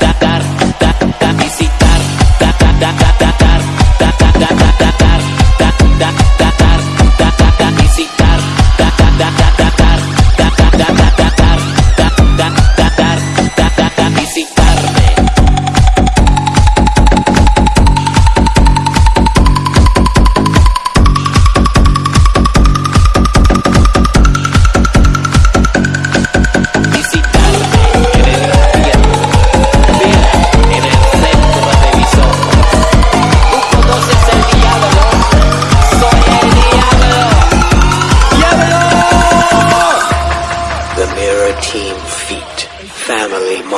Datar, datar, datar, bicitar, datar, datar.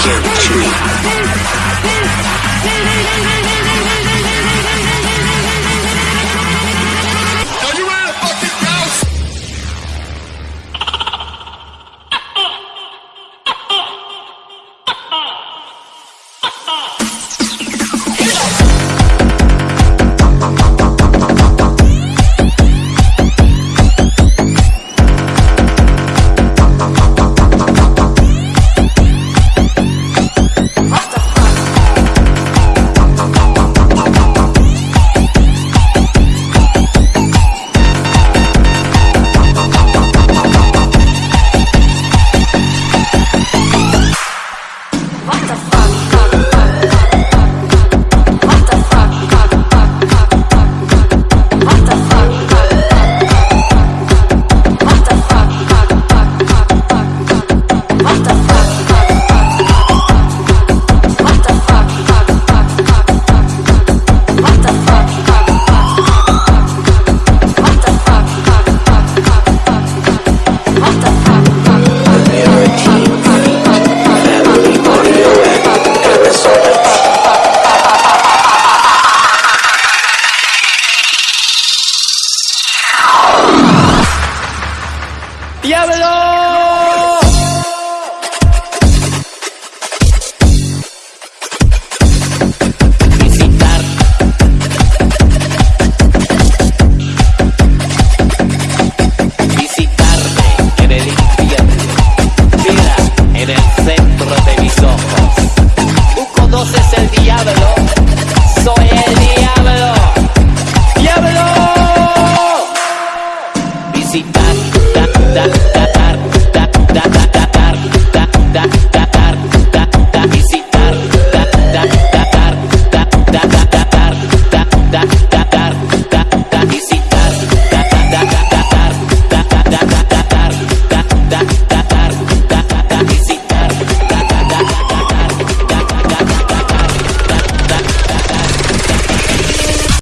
Guilty. ¡Diablo!